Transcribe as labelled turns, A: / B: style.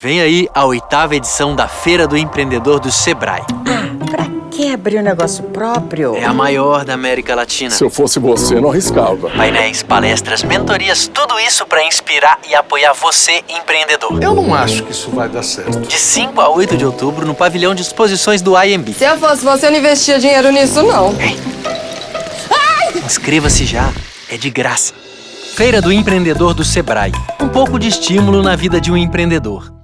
A: Vem aí a oitava edição da Feira do Empreendedor do Sebrae.
B: Ah, Pra que abrir um negócio próprio?
A: É a maior da América Latina.
C: Se eu fosse você, não arriscava.
A: Painéis, palestras, mentorias, tudo isso para inspirar e apoiar você, empreendedor.
D: Eu não acho que isso vai dar certo.
A: De 5 a 8 de outubro, no pavilhão de exposições do IMB.
E: Se eu fosse você, eu não investia dinheiro nisso, não.
A: Inscreva-se já, é de graça. Feira do Empreendedor do Sebrae. Um pouco de estímulo na vida de um empreendedor.